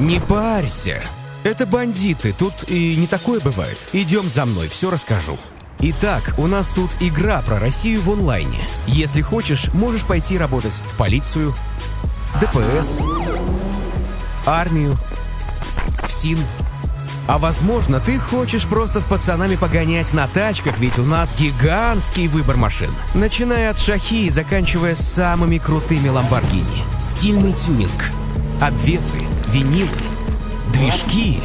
Не парься. Это бандиты, тут и не такое бывает. Идем за мной, все расскажу. Итак, у нас тут игра про Россию в онлайне. Если хочешь, можешь пойти работать в полицию, ДПС, армию, в СИН. А возможно, ты хочешь просто с пацанами погонять на тачках, ведь у нас гигантский выбор машин. Начиная от шахи и заканчивая самыми крутыми ламборгини. Стильный тюнинг, обвесы, винилы, движки.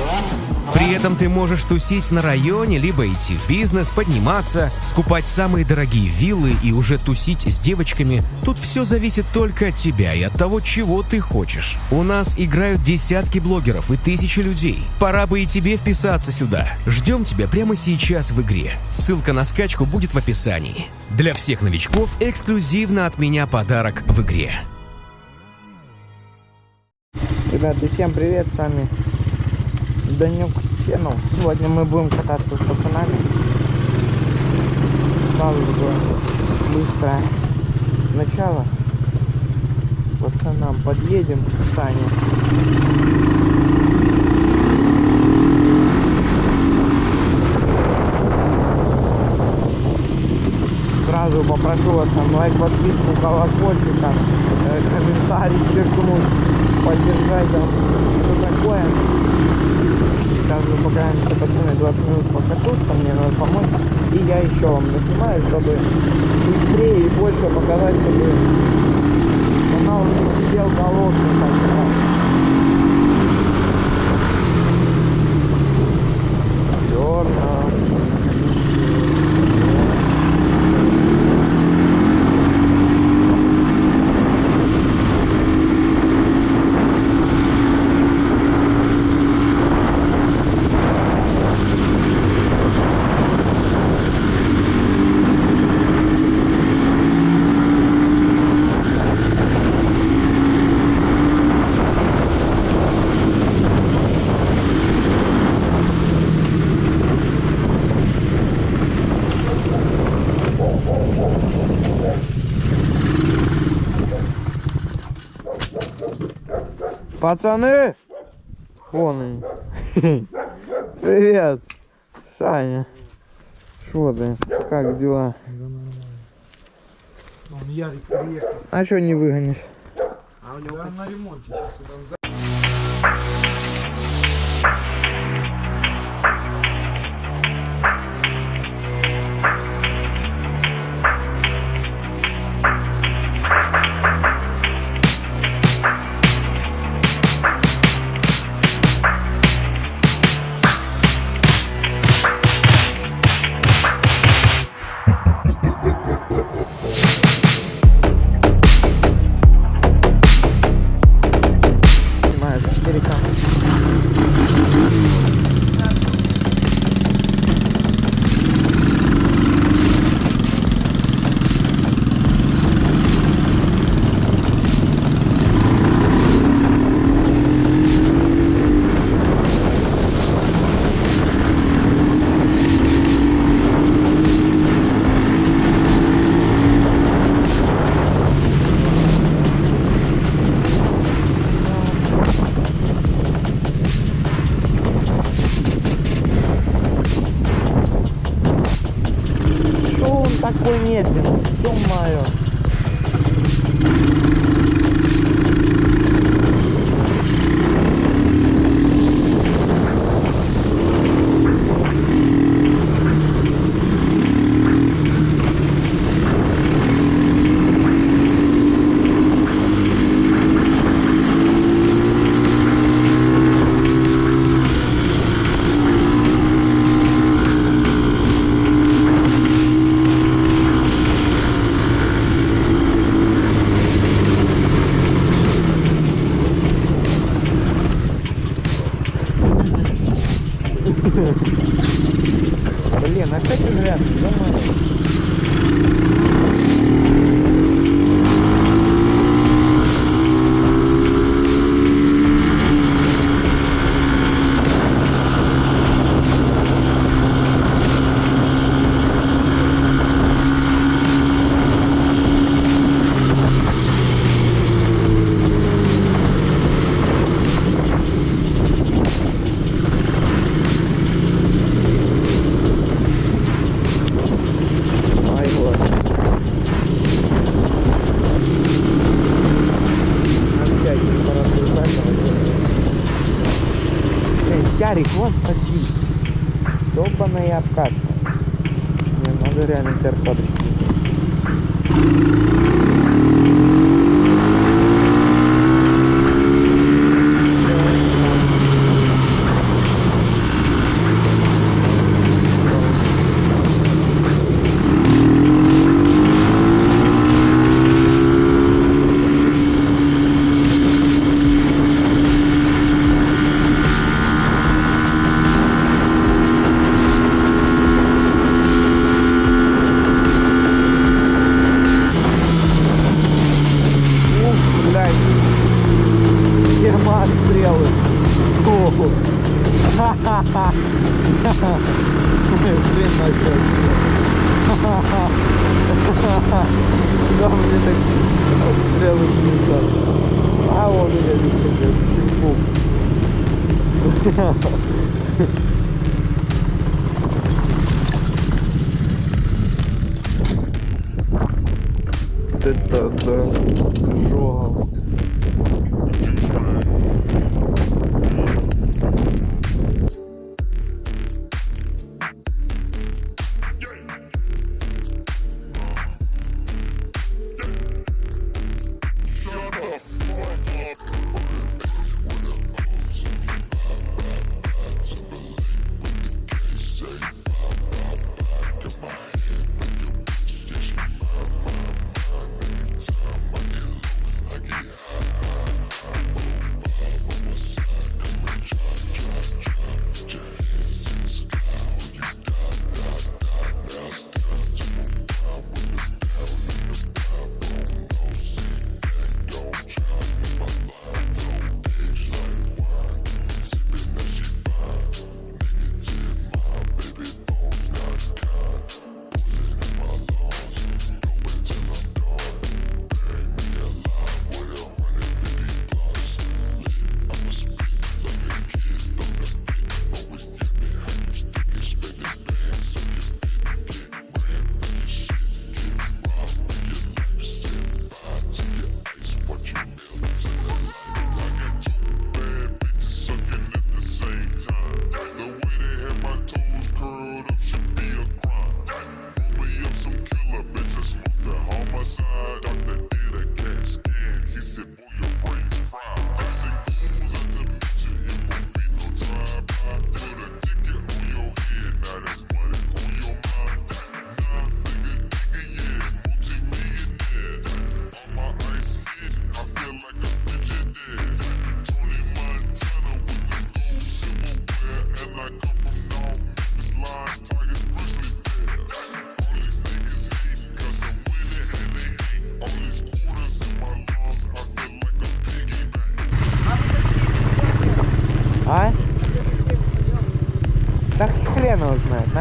При этом ты можешь тусить на районе, либо идти в бизнес, подниматься, скупать самые дорогие виллы и уже тусить с девочками. Тут все зависит только от тебя и от того, чего ты хочешь. У нас играют десятки блогеров и тысячи людей. Пора бы и тебе вписаться сюда. Ждем тебя прямо сейчас в игре. Ссылка на скачку будет в описании. Для всех новичков эксклюзивно от меня подарок в игре. Ребята, всем привет, с вами Данюк Channel. Сегодня мы будем кататься с пацанами. Сразу же быстрое начало. Пацанам подъедем к Сане. Сразу попрошу вас там лайк, подписку, колокольчик, там, э, комментарий, черкнуть, поддержать там, что такое. Сейчас мы пограемся пацаны 20 минут покатушка, мне надо помочь. И я еще вам наснимаю, чтобы быстрее и больше показать, чтобы канал не сидел голодный так сказать. Пацаны! Вон они. Привет! Саня. Что ты? Как дела? Он Ярик приехал. А что не выгонишь? А у него на ремонте сейчас. Ярик, вот один. Ёбаная обкатка. Мне надо реально терпать. А он я видит, блядь, Это да, жога.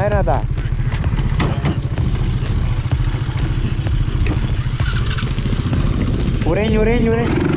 Vai nadar. Urenho, urenho, urenho.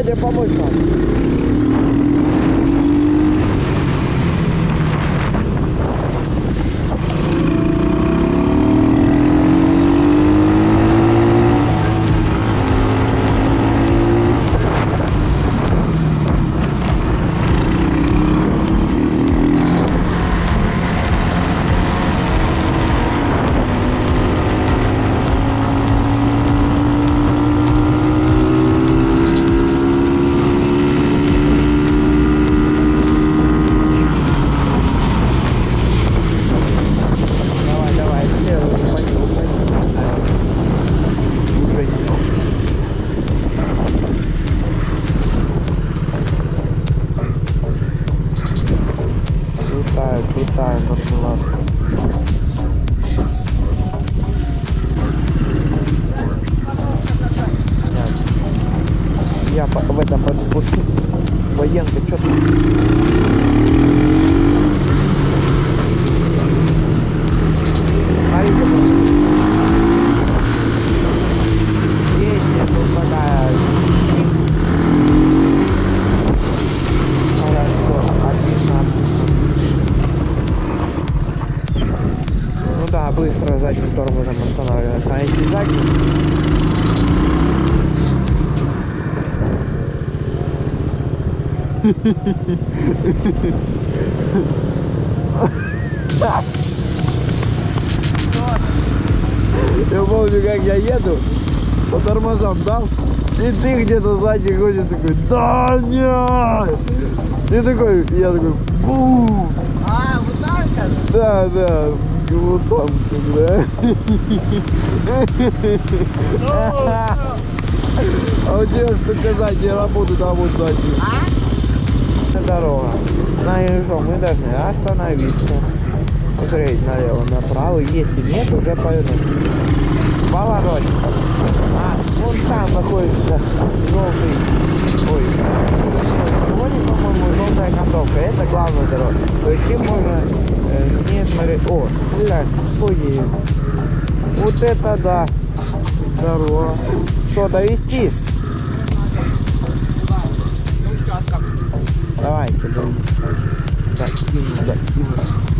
Меня едем, помочь да, быстро задним тормозом останавливается. А если задним... Я помню, как я еду, по тормозам дал, и ты где-то сзади ходишь такой, да нет! И такой, я такой, бум! А, вот так? Да, да, вот там, да. А у тебя что сказать, я работаю там вот сзади. Дорога. Знаешь что, мы должны остановиться. Смотреть налево, направо. Если нет, уже повернуть. Поворотик. А, вон там находится желтый. Ой, по-моему, желтая кондовка. Это главная дорога. То есть им можно э, не смотреть. О, блядь, ой. Вот это да. Здорово. Что, довести? Давай, подожди. Так, кину, да, кину.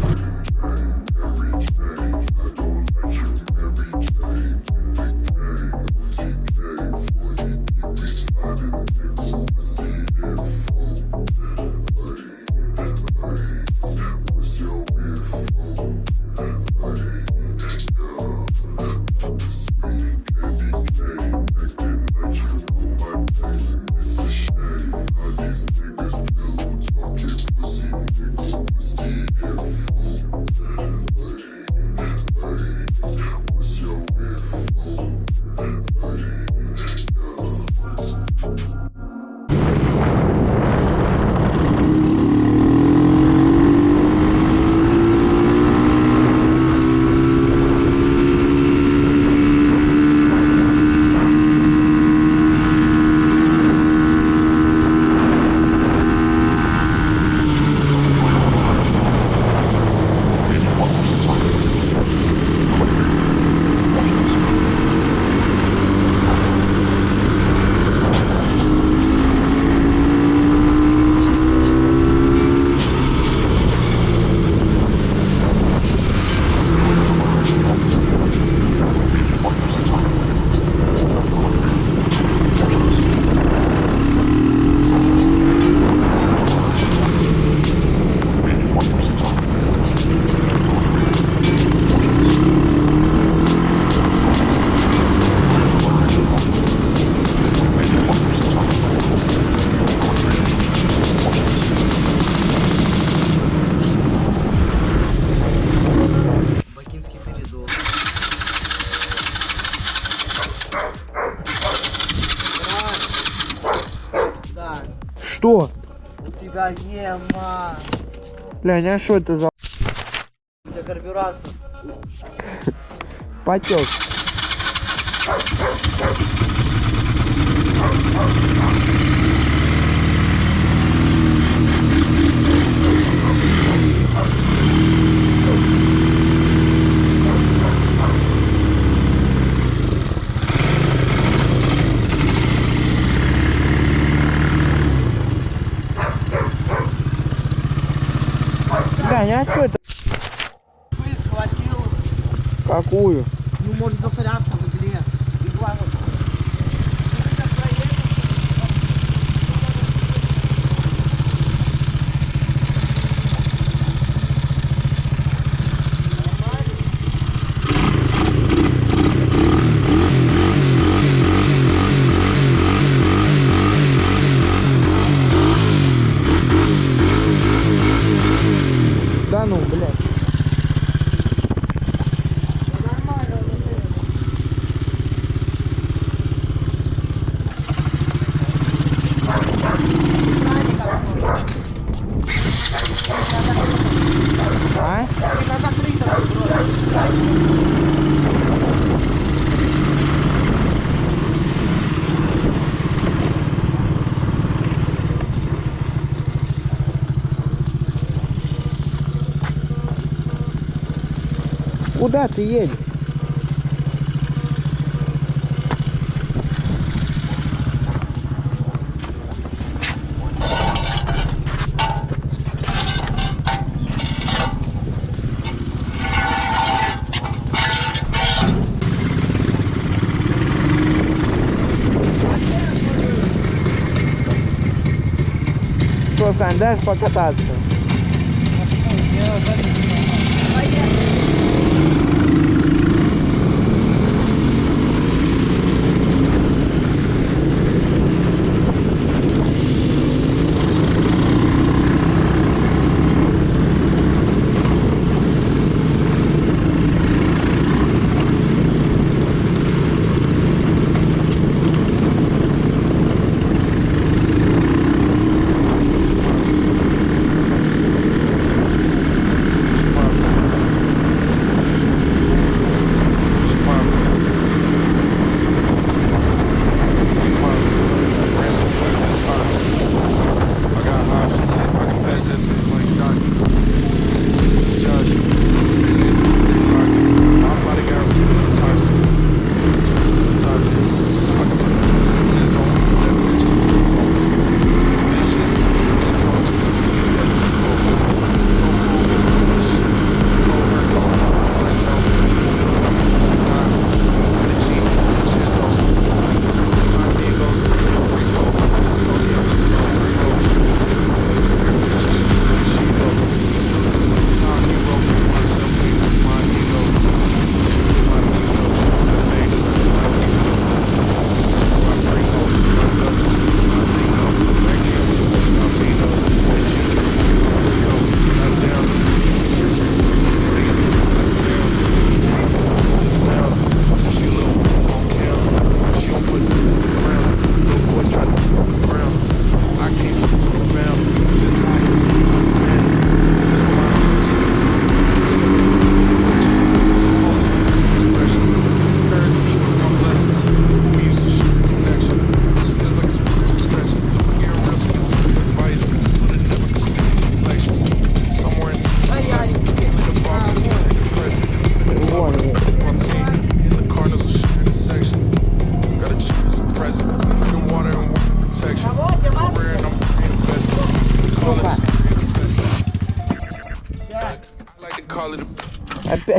Что? у тебя ема. Блядь, а что это за У тебя карбюратор. потек? а что это? Пыль схватил. Какую? Ну, может засоряться в игле. Игла вот. Да ну, блядь. А? Куда ты едешь? Что, Сань, дашь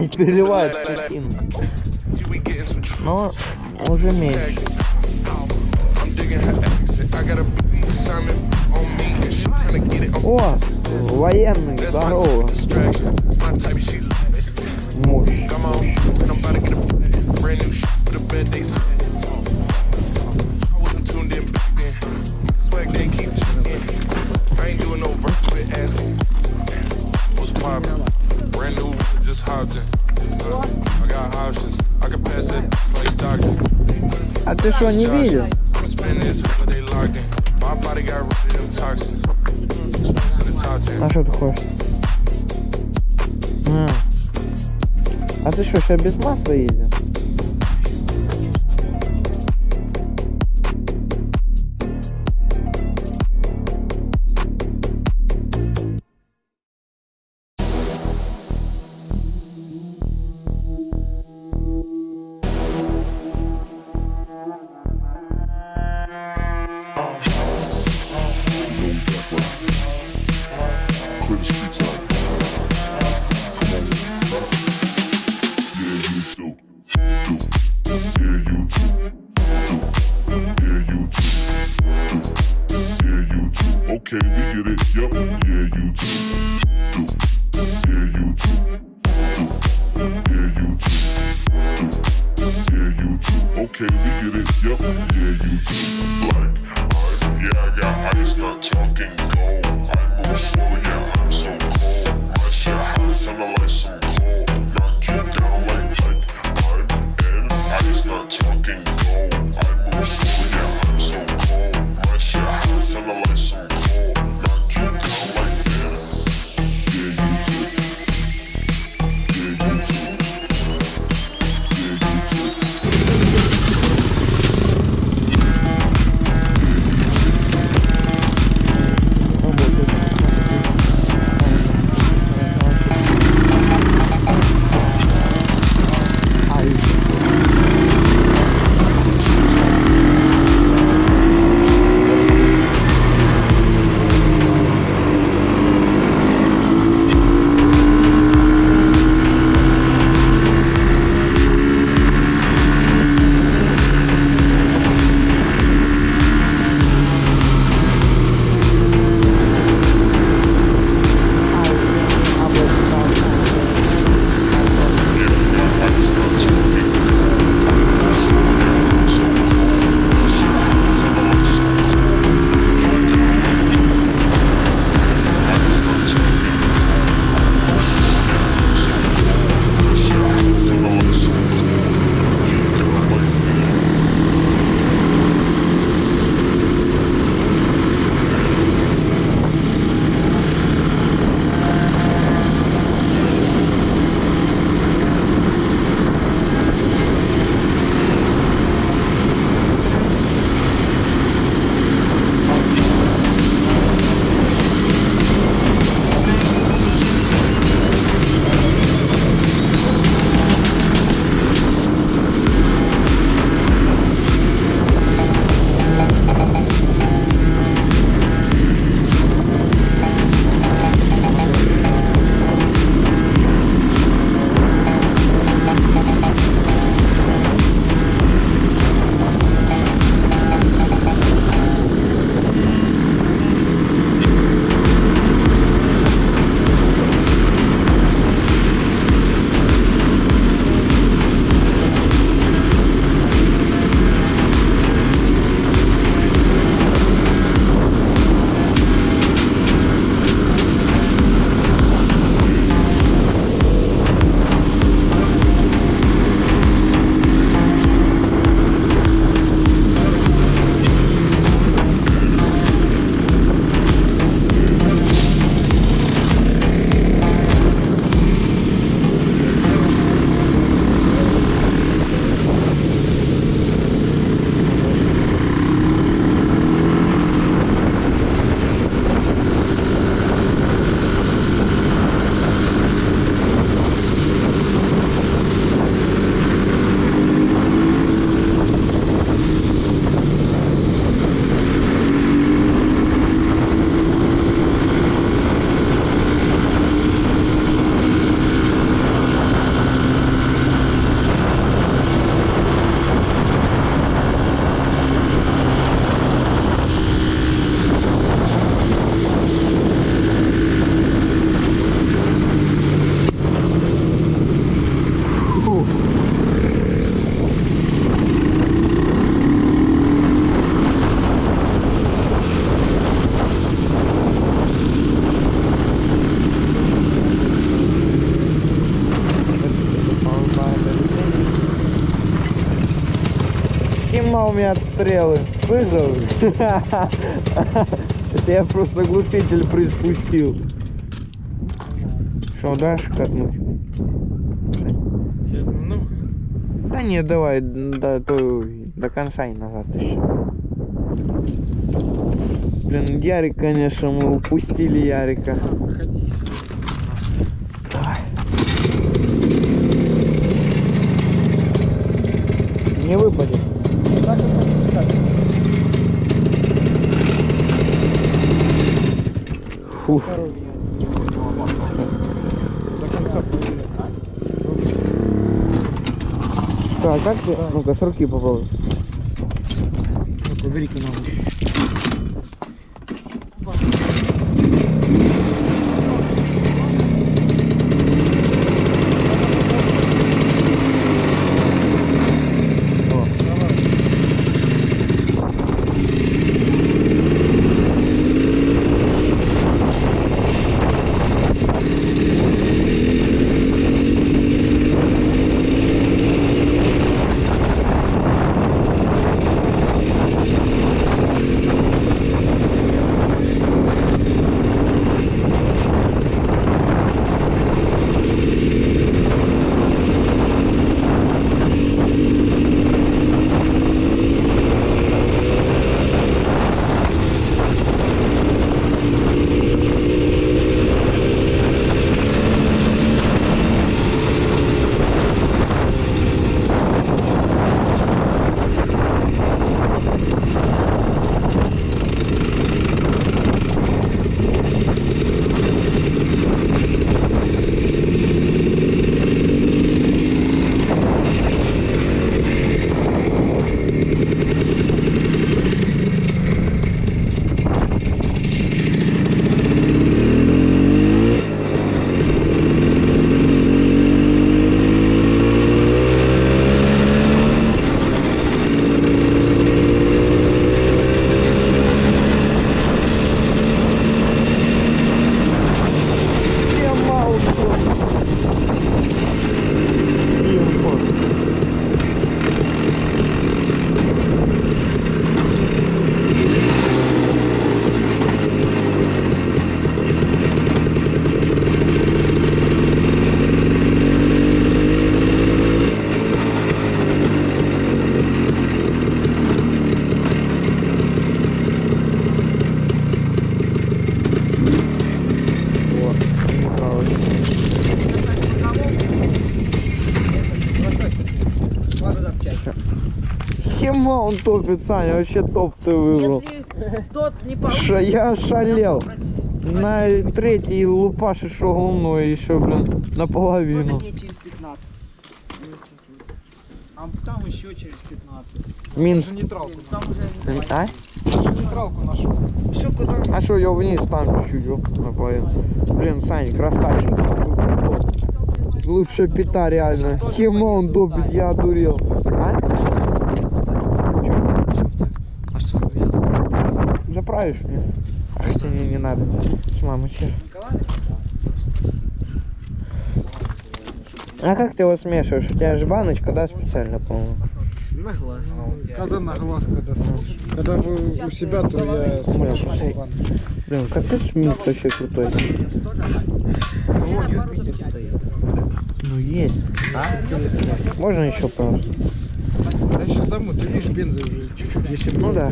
опять переливают скотину. Но уже меньше. О, военный, здорово. Муж. To the top 10. А что ты хочешь? А, а ты что, сейчас без масла ездил? стрелы. Выжил? Это я просто глушитель приспустил. Что, дашь катнуть? Да нет, давай до, до, до конца и назад еще. Блин, Ярик, конечно, мы упустили Ярика. Давай. Не выпадет. Фух. Так, как ты? Ну-ка, с руки попробуй. Убери-ка он топит, Саня, вообще топ ты выбрал. Если тот не получится... Ша- я шалел. На третий лупаш и шо глумной еще, блин, наполовину. Вот дней через 15. А там еще через 15. Минск. Нейтралку. Там уже не А? Нейтралку нашел. Все куда? А что, я вниз там чуть-чуть наполовину. Блин, Саня, красавчик. Лучшая пита реально. Хема он топит, я одурел. А? Чё? А что? Заправишь мне? А хотя не, не надо. С мамой чер. А как ты его смешиваешь? У тебя же баночка, да, специально, по-моему? На глаз. Когда на глаз, когда смотришь. Когда вы у себя, то я смешу. Блин, капец микс вообще крутой. Вот Юпитер стоит. Ну есть. А? Можно еще, пожалуйста? Да сейчас домой, ты видишь, бенза уже чуть-чуть, если Ну да.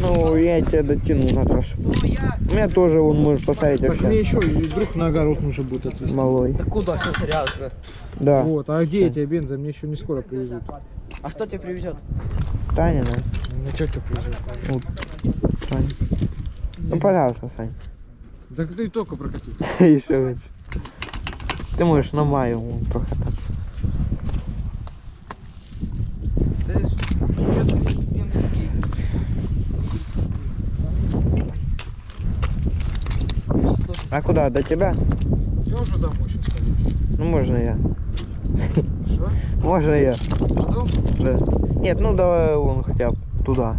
Ну, я тебя дотяну на трассу. У меня тоже, он может посмотреть Так мне вообще. еще и вдруг на огород нужно будет отвезти. Малой. Да куда? Что серьезно? Да. Вот, а где эти бенза? Мне еще не скоро привезут. А кто тебя привезет? Таня, да? Мне тетя привезет. Вот. Таня. Ну, пожалуйста, Сань. Так ты только прокатился. Еще раз. Ты можешь на маю прокататься. А куда? До тебя? Я уже домой сейчас пойду. Ну, можно я. Что? Можно я. Потом? Да. Нет, ну давай вон хотя бы туда.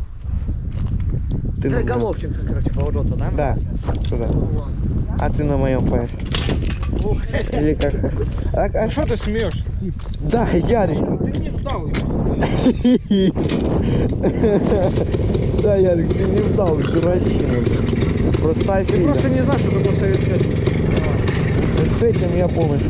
Ты моем. Головченко, короче, поворота, да? Да, туда. Ну. А ты на моем поешь. Или как? А, а А что ты смеешь? Тип. Да, Ярик. Ты не вдал его. Да, Ярик, ты не ждал, дурачина. Просто Ты офигел. просто не знаешь, что такое советская с этим я полностью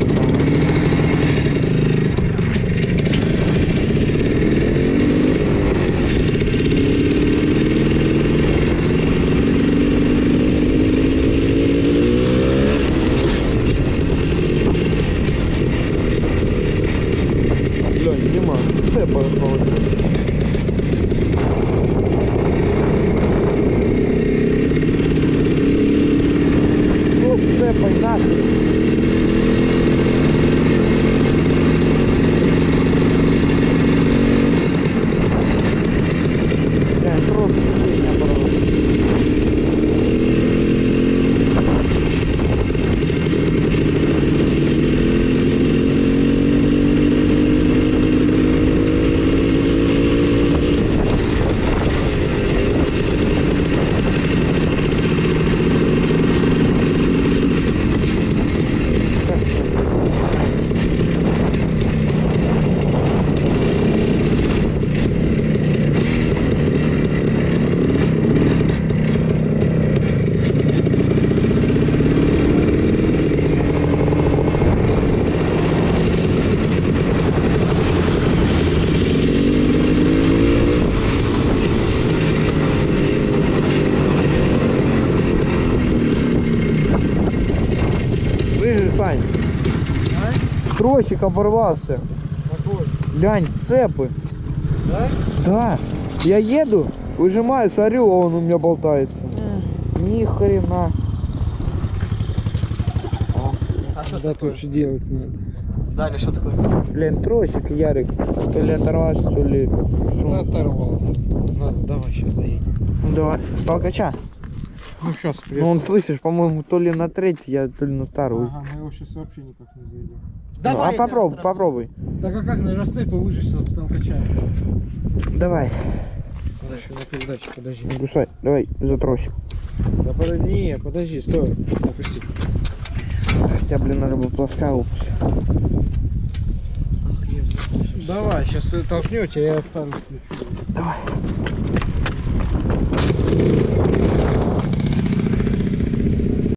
тросик оборвался. Какой? Глянь, цепы. Да? Да. Я еду, выжимаю, смотрю, а он у меня болтается. Ни хрена. А что Да, тут что делать надо. Даня, что такое? Блин, тросик, Ярик. То ли оторвался, то ли... Да оторвался. Надо, давай сейчас доедем. Давай, с толкача. Ну сейчас Ну, он, слышишь, по-моему, то ли на третий, я то ли на вторую. Ага, мы его сейчас вообще никак не зайдем. Ну, а попробуй, попробуй. Так а как на расцепы выжечь с толкача? Давай, Еще на передаче, подожди. гусай, давай за тросик. Да подожди, не, подожди, стой. Опусти. Хотя, блин, надо было плоская выпустить. Давай, сейчас толкнете, я встану включу. Давай.